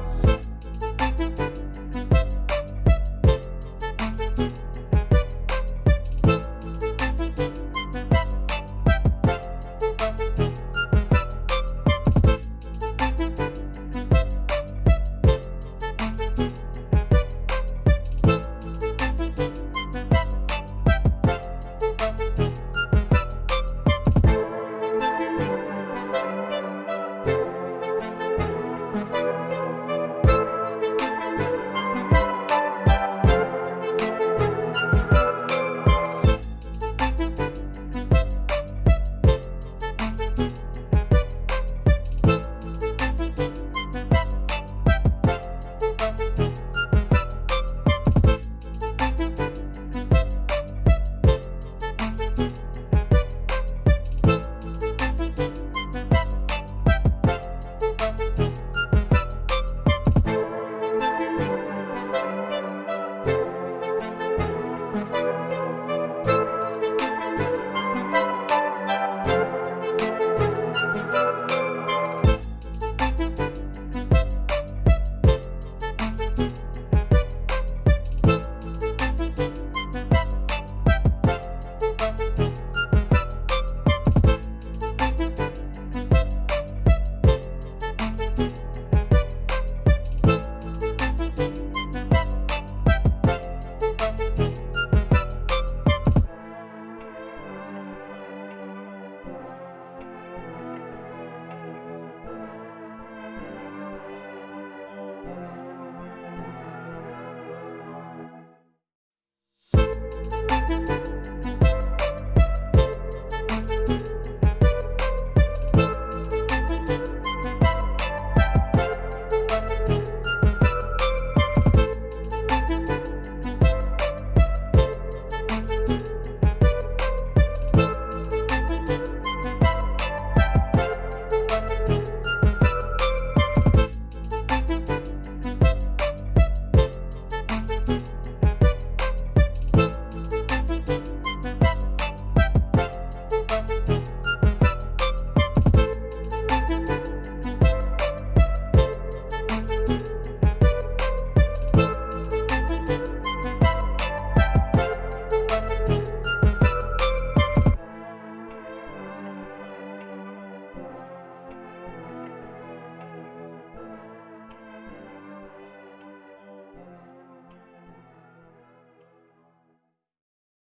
Bye.